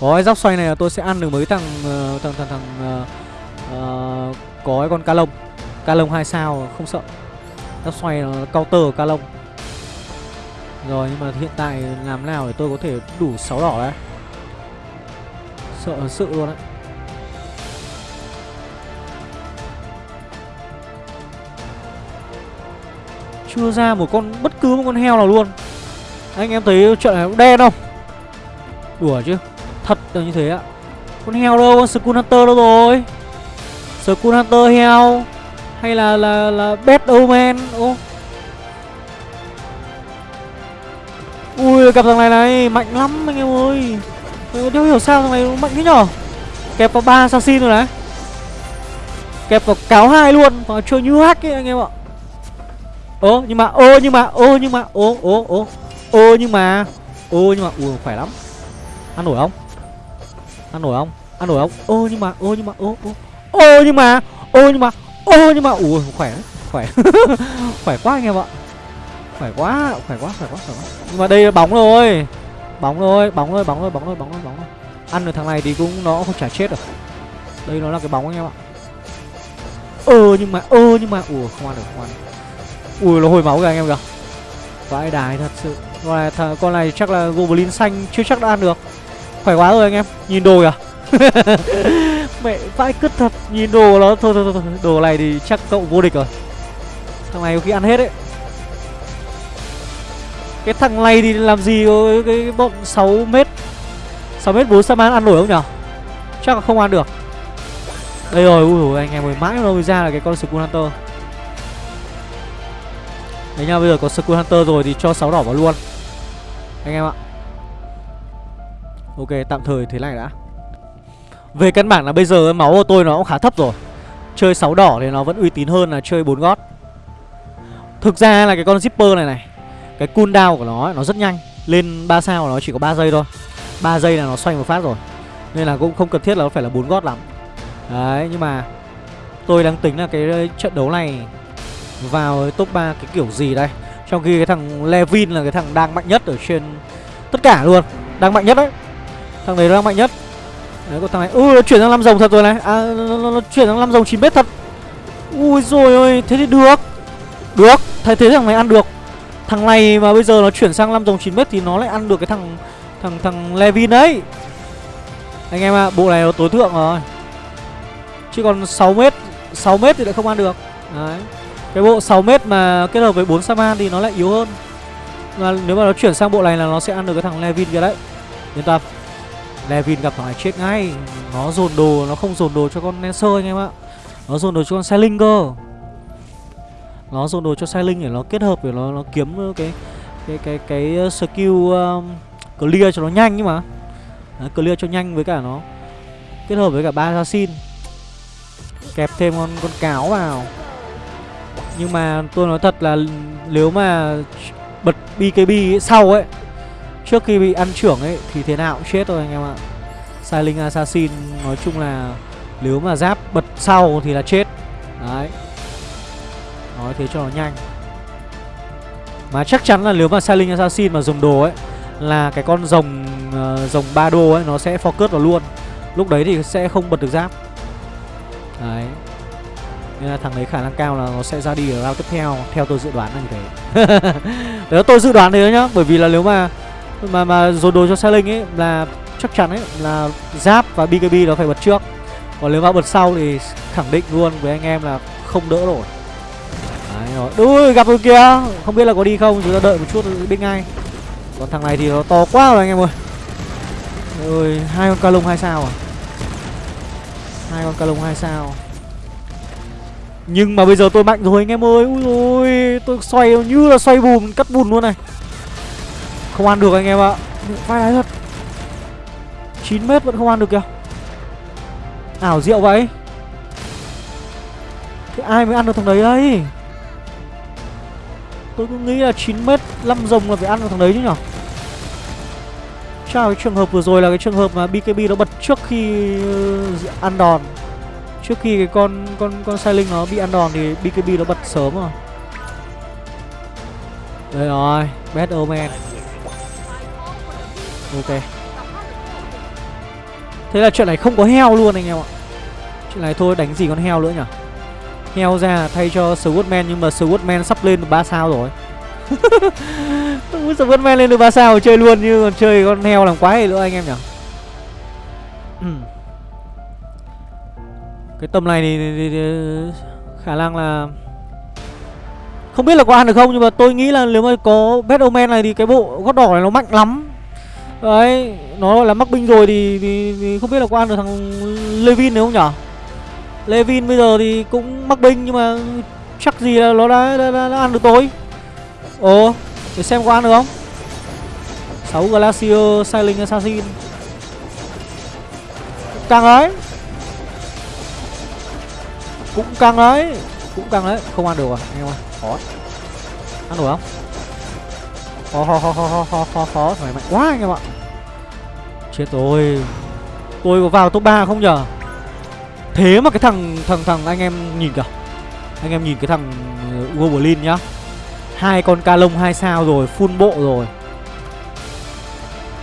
Có cái giáp xoay này là tôi sẽ ăn được mấy thằng uh, thằng thằng thằng uh, uh, có cái con ca lông. Ca lông hai sao không sợ. Giáp xoay nó counter ca lông. Rồi nhưng mà hiện tại làm nào để tôi có thể đủ 6 đỏ đấy. Sợ sự luôn đấy. Chưa ra một con bất cứ một con heo nào luôn. Anh em thấy trận này cũng đen không? Đùa chứ Thật là như thế ạ. Con heo đâu, con school Hunter đâu rồi? School Hunter heo Hay là là là Bad Omen? Ô. Ui gặp thằng này này Mạnh lắm anh em ơi. Tôi hiểu sao thằng này mạnh thế nhở? Kẹp vào ba assassin rồi đấy Kẹp vào cáo hai luôn Và chơi như hack ấy anh em ạ. Ô nhưng mà ô nhưng mà ô nhưng mà ô ô ô ô nhưng mà ô nhưng mà ui khỏe lắm ăn nổi không ăn nổi không ăn nổi không ô nhưng mà ô nhưng mà ô ô ô nhưng mà ô nhưng mà ô nhưng mà ui khỏe khỏe khỏe quá anh em ạ khỏe quá khỏe quá khỏe quá khỏe quá nhưng mà đây là bóng rồi bóng rồi bóng rồi bóng rồi bóng rồi bóng rồi bóng rồi ăn được thằng này thì cũng nó không trả chết được đây nó là cái bóng anh em ạ ơ nhưng mà ơ nhưng mà ủa không ăn được không ăn được ui nó hồi máu kìa anh em kìa. Vãi đài thật sự. Con này, thằng, con này chắc là goblin xanh chưa chắc đã ăn được. Khỏe quá rồi anh em Nhìn đồ kìa. Mẹ vãi cứt thật Nhìn đồ nó. Thôi, thôi thôi thôi Đồ này thì chắc cậu vô địch rồi. Thằng này có khi ăn hết đấy. Cái thằng này thì làm gì có cái, bọn 6 mét 6 mét 4 Saman ăn nổi không nhở? Chắc là không ăn được. Đây rồi ui dồi, anh em ơi mãi đâu ra là cái con Skull Hunter Đấy nha, bây giờ có Skull Hunter rồi thì cho 6 đỏ vào luôn. Anh em ạ. Ok, tạm thời thế này đã. Về căn bản là bây giờ máu của tôi nó cũng khá thấp rồi. Chơi 6 đỏ thì nó vẫn uy tín hơn là chơi 4 gót. Thực ra là cái con zipper này này, Cái cooldown của nó nó rất nhanh. Lên 3 sao của nó chỉ có 3 giây thôi. 3 giây là nó xoay một phát rồi. Nên là cũng không cần thiết là nó phải là 4 gót lắm. Đấy, nhưng mà Tôi đang tính là cái trận đấu này vào top 3 cái kiểu gì đây? Trong khi cái thằng Levin là cái thằng đang mạnh nhất ở trên Tất cả luôn. Đang mạnh nhất đấy. Thằng này đang mạnh nhất. Đấy có thằng này Ui nó chuyển sang 5 rồng thật rồi này. À nó, nó, nó chuyển sang 5 rồng 9 mét thật. Ui rồi ơi Thế thì được. Được thay thế thằng này ăn được. Thằng này mà bây giờ nó chuyển sang 5 rồng 9 mét Thì nó lại ăn được cái thằng Thằng thằng Levin đấy. Anh em ạ à, Bộ này nó tối thượng rồi. Chứ còn 6 mét 6 mét thì lại không ăn được. Đấy. Cái bộ 6 mét mà kết hợp với 4 Saman thì nó lại yếu hơn. Mà Nếu mà nó chuyển sang bộ này là nó sẽ ăn được cái thằng Levin kia đấy. Yên tâm. Levin gặp thằng này chết ngay. Nó dồn đồ, nó không dồn đồ cho con Lancer anh em ạ. Nó dồn đồ cho con Sailing cơ. Nó dồn đồ cho Sailing để nó kết hợp để nó nó kiếm cái cái cái cái skill um, clear cho nó nhanh nhưng mà. Đấy, clear cho nhanh với cả nó kết hợp với cả ba assassin. Kẹp thêm con con cáo vào nhưng mà tôi nói thật là nếu mà bật BKB sau ấy Trước khi bị ăn trưởng ấy Thì thế nào cũng chết thôi anh em ạ. Silent Assassin nói chung là Nếu mà giáp bật sau thì là chết. Đấy. Thế cho nó nhanh. Mà chắc chắn là nếu mà Silent Assassin mà dùng đồ ấy Là cái con rồng uh, rồng ba đô ấy nó sẽ focus vào luôn. Lúc đấy thì sẽ không bật được giáp. Đấy. Nên là thằng đấy khả năng cao là nó sẽ ra đi ở round tiếp theo Theo tôi dự đoán là như thế. Đấy tôi dự đoán thế nhá Bởi vì là nếu mà Mà mà dồn đồ cho Silent ấy Là chắc chắn ấy là giáp và BKB nó phải bật trước. Còn nếu mà bật sau thì khẳng định luôn với anh em là không đỡ nổi. Đấy rồi. Ui gặp rồi kia, Không biết là có đi không Chúng ta đợi một chút biết ngay. Còn thằng này thì nó to quá rồi anh em ơi. Ôi hai con ca lông hai sao à? Hai con ca lông hai sao. Nhưng mà bây giờ tôi mạnh rồi anh em ơi. Ui ôi Tôi xoay như là xoay bùn Cắt bùn luôn này. Không ăn được anh em ạ. Vai đáy thật. 9 mét vẫn không ăn được kìa. Ảo diệu vậy. Thế ai mới ăn được thằng đấy đây Tôi cứ nghĩ là 9 mét 5 rồng là phải ăn được thằng đấy chứ nhở? Chào cái trường hợp vừa rồi là cái trường hợp mà BKB nó bật trước khi ờ, ăn đòn. Trước khi cái con con con sai linh nó bị ăn đòn thì BKB nó bật sớm rồi. Đây rồi, Bad Omen Ok. Thế là chuyện này không có heo luôn anh em ạ. Chuyện này thôi đánh gì con heo nữa nhỉ? Heo ra thay cho Swordman Nhưng mà Swordman sắp lên được 3 sao rồi. Swordman lên được 3 sao chơi luôn Như còn chơi con heo làm quái nữa anh em nhỉ? Cái tầm này thì, thì, thì, thì khả năng là không biết là có ăn được không nhưng mà tôi nghĩ là nếu mà có Batman này thì cái bộ gót đỏ này nó mạnh lắm. Đấy, nó là mắc binh rồi thì, thì, thì không biết là có ăn được thằng Levin này không nhở? Levin bây giờ thì cũng mắc binh nhưng mà chắc gì là nó đã, đã, đã, đã ăn được tôi Ồ, để xem có ăn được không? 6 Glacier Sailing Assassin. Càng đấy. Cũng căng đấy. Cũng căng đấy, không ăn được à anh em ơi? Khó. Ăn được không? Khó khó khó khó khó khó khó Phải mạnh quá anh em ạ. Chết rồi. Tôi có vào top 3 không nhở? Thế mà cái thằng thằng thằng anh em nhìn kìa. Anh em nhìn cái thằng uh, Goblin nhá. Hai con ca lông hai sao rồi Full bộ rồi.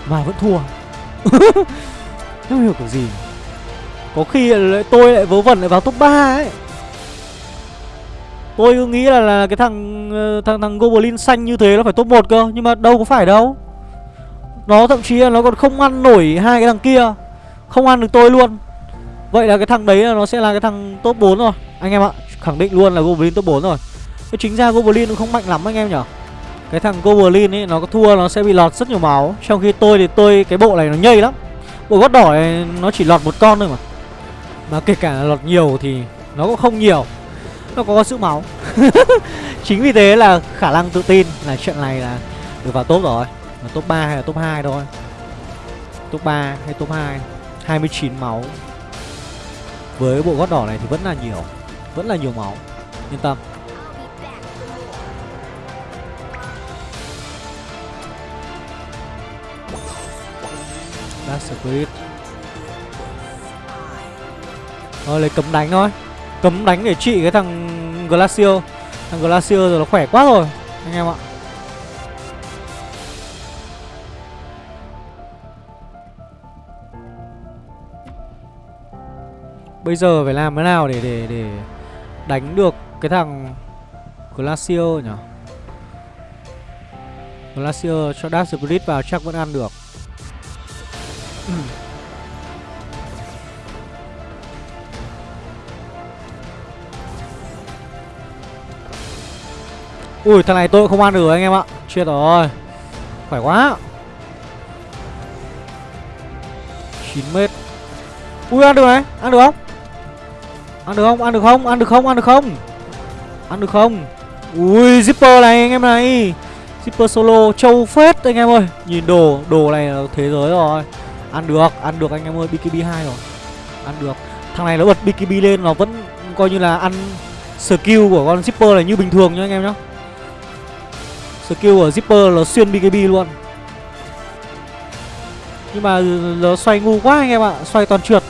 Mà vẫn thua. Không hiểu kiểu gì? Có khi tôi lại vớ vẩn lại vào top 3 ấy Tôi cứ nghĩ là, là cái thằng ờ, thằng thằng Goblin xanh như thế nó phải top 1 cơ Nhưng mà đâu có phải đâu. Nó thậm chí là nó còn không ăn nổi hai cái thằng kia Không ăn được tôi luôn. Vậy là cái thằng đấy là nó sẽ là cái thằng top 4 rồi Anh em ạ. Khẳng định luôn là Goblin top 4 rồi. Cái chính ra Goblin nó không mạnh lắm anh em nhở. Cái thằng Goblin ấy nó có thua nó sẽ bị lọt rất nhiều máu. Trong khi tôi thì tôi cái bộ này nó nhây lắm. Bộ gót đỏ này nó chỉ lọt một con thôi mà. Mà kể cả là lọt nhiều thì nó cũng không nhiều nó có sự máu. Chính vì thế là khả năng tự tin là trận này là được vào top rồi. Là top 3 hay là top 2 thôi. Top 3 hay top 2 29 máu. Với bộ gót đỏ này thì vẫn là nhiều. Vẫn là nhiều máu. Yên tâm. Dark Spirit Thôi, lấy cấm đánh thôi. Cấm đánh để trị cái thằng Glacier Thằng Glacier rồi nó khỏe quá rồi, Anh em ạ Bây giờ phải làm thế nào để để để đánh được cái thằng Glacier nhỉ? Glacier cho Dark Spirit vào chắc vẫn ăn được. Ui, thằng này tôi không ăn được anh em ạ. Chết rồi. Khỏe quá. 9 mét. Ui, ăn được này. Ăn được không? Ăn được không? Ăn được không? Ăn được không? Ăn được không? Ăn được không? Ui, zipper này anh em này. Zipper solo châu phết anh em ơi. Nhìn đồ Đồ này là thế giới rồi. Ăn được Ăn được anh em ơi. BKB 2 rồi. Ăn được. Thằng này nó bật BKB lên, Nó vẫn coi như là ăn Skill của con zipper này như bình thường nhá anh em nhá. Skill của Zipper nó xuyên BKB luôn. Nhưng mà nó xoay ngu quá anh em ạ Xoay toàn trượt.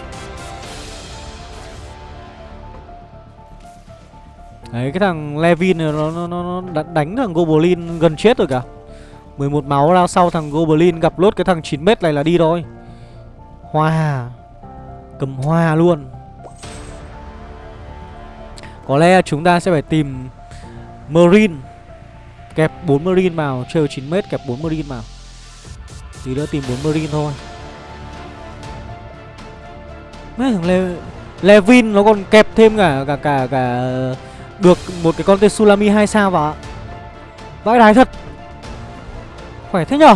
Đấy cái thằng Levin này nó, nó, nó, nó đánh thằng Goblin gần chết rồi cả. 11 máu ra sau thằng Goblin gặp lốt cái thằng 9m này là đi thôi. Hoa Cầm hoa luôn. Có lẽ chúng ta sẽ phải tìm Marine. Kẹp 4 Marine vào Trail 9m kẹp 4 Marine vào Tí nữa tìm 4 Marine thôi Mấy thằng Le, Levin nó còn kẹp thêm cả cả cả cả được một cái con tên Sulami 2 sao vào. Vãi đái thật. Khỏe thế nhở?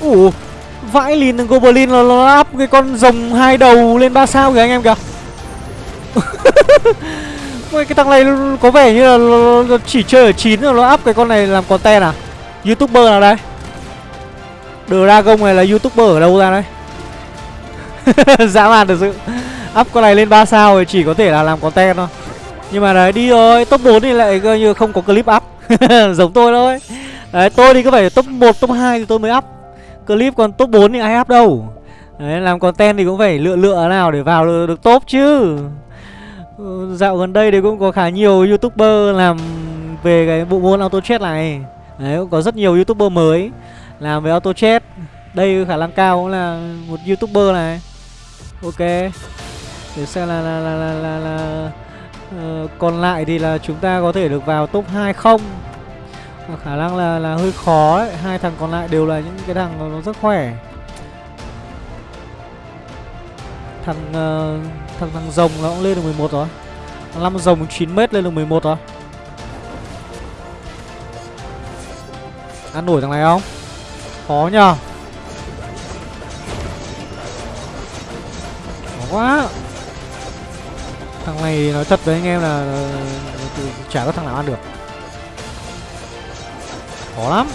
Ủa Vãi lìn thằng Goblin nó, nó cái con rồng hai đầu lên ba sao kìa anh em kìa. Ôi, cái thằng này có vẻ như là nó chỉ chơi ở 9 rồi nó up cái con này làm content à? Youtuber nào đây? Dragon này là youtuber ở đâu ra đây Dã man thật sự. Up con này lên 3 sao thì chỉ có thể là làm content thôi. Nhưng mà đấy đi rồi Top 4 thì lại coi như không có clip up. Giống tôi thôi. Đấy tôi thì cứ phải top 1, top 2 thì tôi mới up. Clip còn top 4 thì ai up đâu. Đấy làm content thì cũng phải lựa lựa nào để vào được, được top chứ. Ừ, dạo gần đây thì cũng có khá nhiều youtuber làm về cái bộ môn auto chat này. Đấy cũng có rất nhiều youtuber mới làm về auto chat đây khả năng cao cũng là một youtuber này. Ok. Để xem là là là là, là, là uh, còn lại thì là chúng ta có thể được vào top 2 không? Và khả năng là là hơi khó đấy hai thằng còn lại đều là những cái thằng nó rất khỏe thằng uh, thằng thằng rồng nó cũng lên được 11 rồi thằng năm rồng 9 mét lên được 11 rồi ăn nổi thằng này không Khó nhờ Khó quá Thằng này nói thật với anh em là, Chả có thằng nào ăn được Khó lắm.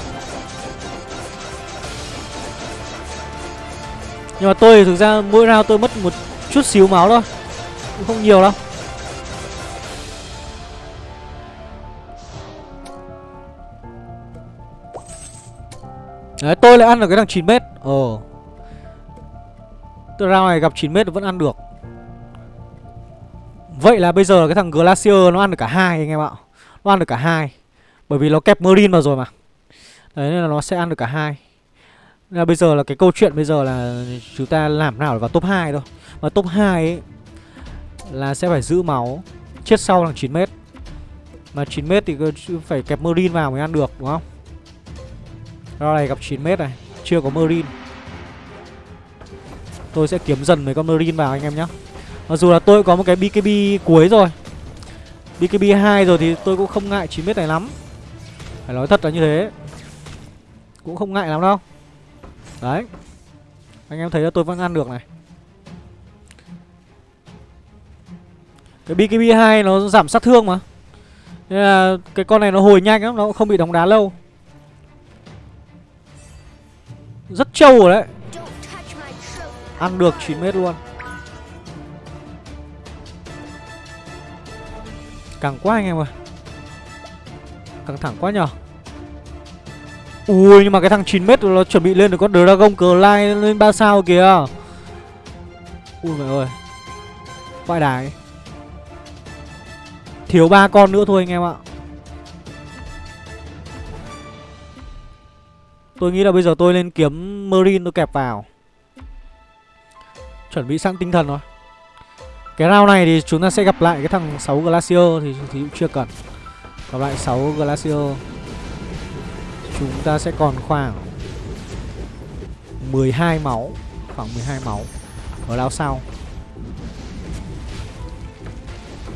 Nhưng mà tôi thực ra mỗi round tôi mất một chút xíu máu thôi. Cũng không nhiều đâu. Đấy, tôi lại ăn được cái thằng 9m ồ. Tôi round này gặp 9m vẫn ăn được. Vậy là bây giờ cái thằng Glacier nó ăn được cả hai anh em ạ. Nó ăn được cả hai. Bởi vì nó kẹp Marine vào rồi mà. Đấy, nên là nó sẽ ăn được cả hai. Nên là bây giờ là cái câu chuyện bây giờ là chúng ta làm nào để vào top 2 thôi. Mà top 2 ấy Là sẽ phải giữ máu, Chết sau là 9m Mà 9m thì phải kẹp Marine vào mới ăn được, đúng không? Round này gặp 9m này, Chưa có Marine Tôi sẽ kiếm dần mấy con Marine vào anh em nhé Mặc dù là tôi có một cái BKB cuối rồi. BKB 2 rồi thì tôi cũng không ngại 9m này lắm. Phải nói thật là như thế. Cũng không ngại lắm đâu. Đấy. Anh em thấy là tôi vẫn ăn được này. Cái BKB 2 nó giảm sát thương mà. Nên là cái con này nó hồi nhanh lắm, Nó cũng không bị đóng đá lâu. Rất trâu rồi đấy. Ăn được 9 mét luôn. Càng quá anh em ơi. Căng thẳng quá nhở Ui nhưng mà cái thằng 9m nó chuẩn bị lên được con Dragon Clyde lên 3 sao kìa. Ui mẹ ơi. Vãi đài Thiếu ba con nữa thôi anh em ạ. Tôi nghĩ là bây giờ tôi lên kiếm Marine tôi kẹp vào. Chuẩn bị sẵn tinh thần rồi. Cái round này thì chúng ta sẽ gặp lại cái thằng 6 Glacier thì, thì cũng chưa cần. Gặp lại 6 Glacier. Chúng ta sẽ còn khoảng 12 máu Khoảng 12 máu Ở lao sau.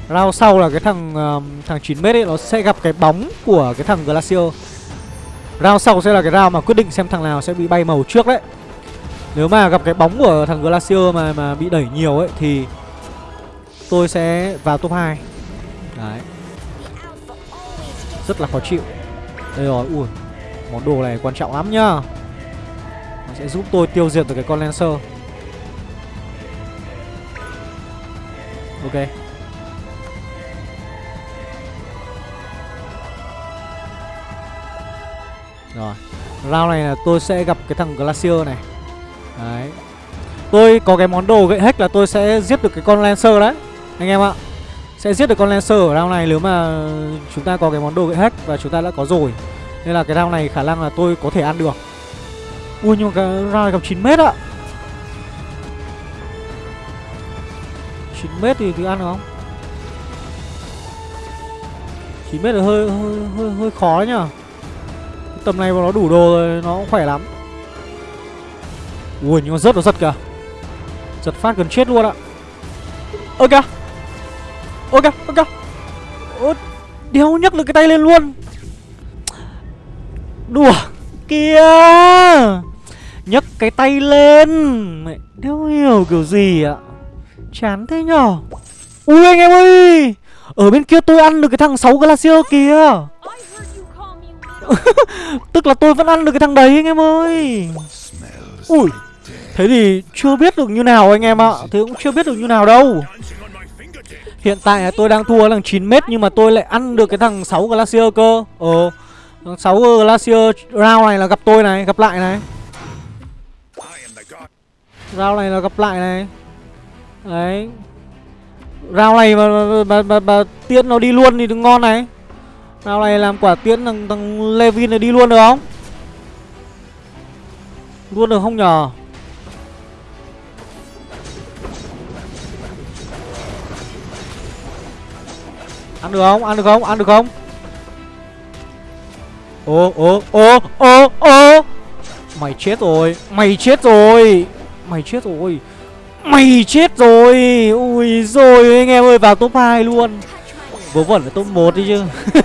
Lao sau là cái thằng uh, thằng 9m ấy Nó sẽ gặp cái bóng của cái thằng Glacier. Rao sau sẽ là cái rao mà quyết định xem thằng nào sẽ bị bay màu trước đấy. Nếu mà gặp cái bóng của thằng Glacier mà mà bị đẩy nhiều ấy Thì tôi sẽ vào top 2 Đấy. Rất là khó chịu. Đây rồi, ui. Món đồ này quan trọng lắm nhá. Nó sẽ giúp tôi tiêu diệt được cái con Lancer. Ok. Rồi. Round này là tôi sẽ gặp cái thằng Glacier này. Đấy. Tôi có cái món đồ gậy hack là tôi sẽ giết được cái con Lancer đấy. Anh em ạ. Sẽ giết được con Lancer ở round này nếu mà chúng ta có cái món đồ gậy hack và chúng ta đã có rồi. Nên là cái round này khả năng là tôi có thể ăn được. Ui nhưng mà cái round này gặp 9m ạ. 9m thì, thì ăn được không? 9m là hơi hơi hơi, hơi khó đấy nhở Tầm này mà nó đủ đồ rồi nó cũng khỏe lắm. Ui nhưng mà rớt nó giật kìa. Giật phát gần chết luôn ạ. Ơ kìa Ơ kìa ơ kìa Ơ đéo nhấc được cái tay lên luôn. Đùa, Kìa. Nhấc cái tay lên. Mẹ, đéo hiểu kiểu gì ạ? Chán thế nhở? Ui, anh em ơi! Ở bên kia tôi ăn được cái thằng 6 Glacier kìa. Tức là tôi vẫn ăn được cái thằng đấy, anh em ơi. Ui, Thế thì chưa biết được như nào anh em ạ. Thế cũng chưa biết được như nào đâu. Hiện tại là tôi đang thua thằng 9m Nhưng mà tôi lại ăn được cái thằng 6 Glacier cơ. Ờ 6 Glacier round này là gặp tôi này Gặp lại này Round này là gặp lại này Đấy Round này mà, mà, mà, mà, mà tiễn nó đi luôn thì đừng ngon này Round này làm quả tiễn thằng, thằng Levin này đi luôn được không Luôn được không nhờ Ăn được không? Ăn được không? Ăn được không? Ô ô ô ô ô. Mày chết rồi, Mày chết rồi. Mày chết rồi, Mày chết rồi. Ui rồi anh em ơi, vào top 2 luôn. Vớ vẩn là top 1 đi chứ.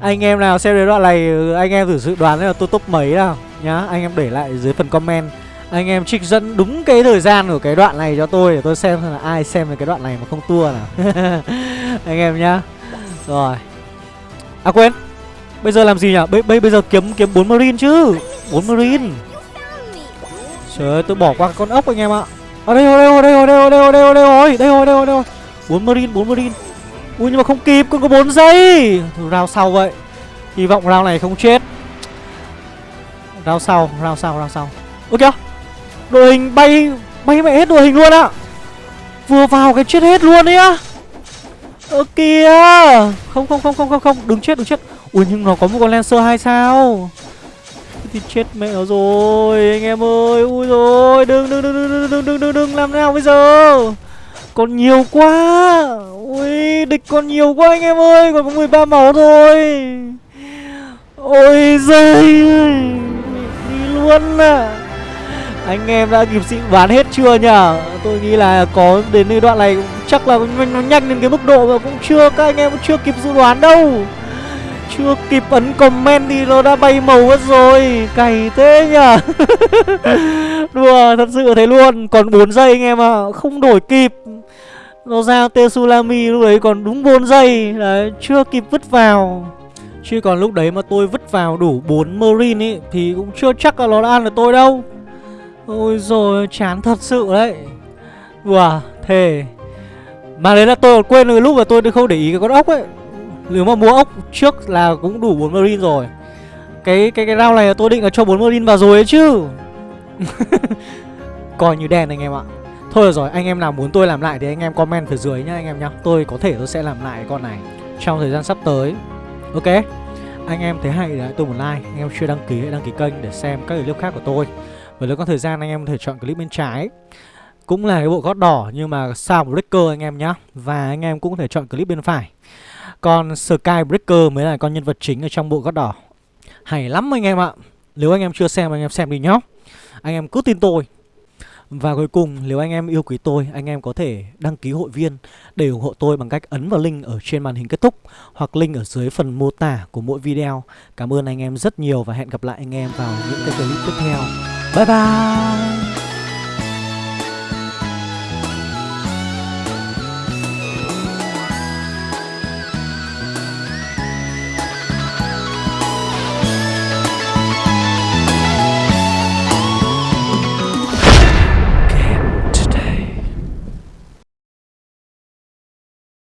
Anh em nào xem đến đoạn này, Anh em thử dự đoán là tôi top mấy nào Nhá. Anh em để lại dưới phần comment. Anh em trích dẫn đúng cái thời gian của cái đoạn này cho tôi Để tôi xem là ai xem được cái đoạn này mà không tua nào. Anh em nhá. Rồi. À quên. Bây giờ làm gì nhỉ? Bây, bây, bây giờ kiếm kiếm 4 marine chứ. 4 marine. Trời ơi tôi bỏ qua con ốc anh em ạ. Ở đây rồi đây rồi đây rồi đây rồi đây rồi đây rồi đây rồi đây rồi đây rồi 4 marine 4 marine. Ui nhưng mà không kịp còn có 4 giây. Thử round sau vậy. Hy vọng round này không chết. Round sau round sau round sau. Ơ kìa. Đội hình bay bay mẹ hết đội hình luôn ạ. Vừa vào cái chết hết luôn đấy á. Ơ kìa. Không không không không không không. Đừng chết đừng chết. Ui, nhưng nó có một con Lancer hai sao? Thì chết mẹ nó rồi, Anh em ơi. Ui rồi, Đừng đừng đừng đừng đừng đừng đừng đừng, Làm nào bây giờ? Còn nhiều quá. Ui, địch còn nhiều quá, anh em ơi. Còn có 13 máu thôi. Ôi giời Đi luôn à. Anh em đã kịp xịn bán hết chưa nhở Tôi nghĩ là có đến nơi đoạn này Chắc là nó nhanh đến cái mức độ mà cũng chưa, Các anh em cũng chưa kịp dự đoán đâu chưa kịp ấn comment thì nó đã bay màu mất rồi. Cày thế nhở Đùa, thật sự thế luôn. Còn 4 giây anh em ạ à. Không đổi kịp. Nó ra Tsunami lúc đấy còn đúng 4 giây. Đấy, chưa kịp vứt vào. Chứ còn lúc đấy mà tôi vứt vào đủ 4 Marine ấy, Thì cũng chưa chắc là nó đã ăn được tôi đâu. Ôi rồi chán thật sự đấy. Đùa, thề. Mà đấy là tôi còn quên rồi lúc mà tôi không để ý cái con ốc ấy nếu mà mua ốc trước là cũng đủ 4 marine rồi. Cái cái cái round này là tôi định là cho 4 marine vào rồi ấy chứ. Coi như đen anh em ạ. Thôi được rồi, anh em nào muốn tôi làm lại thì anh em comment phía dưới nhá anh em nhá. Tôi có thể tôi sẽ làm lại con này trong thời gian sắp tới. Ok? Anh em thấy hay thì tôi một like. Anh em chưa đăng ký hãy đăng ký kênh để xem các clip khác của tôi. Và nếu có thời gian anh em có thể chọn clip bên trái. Cũng là cái bộ gót đỏ nhưng mà sao breaker anh em nhá. Và anh em cũng có thể chọn clip bên phải còn Skybreaker mới là con nhân vật chính ở trong bộ gót đỏ. Hay lắm anh em ạ. Nếu anh em chưa xem, anh em xem đi nhá. Anh em cứ tin tôi. Và cuối cùng, nếu anh em yêu quý tôi, Anh em có thể đăng ký hội viên Để ủng hộ tôi bằng cách ấn vào link ở trên màn hình kết thúc Hoặc link ở dưới phần mô tả của mỗi video. Cảm ơn anh em rất nhiều Và hẹn gặp lại anh em vào những cái clip tiếp theo. Bye bye!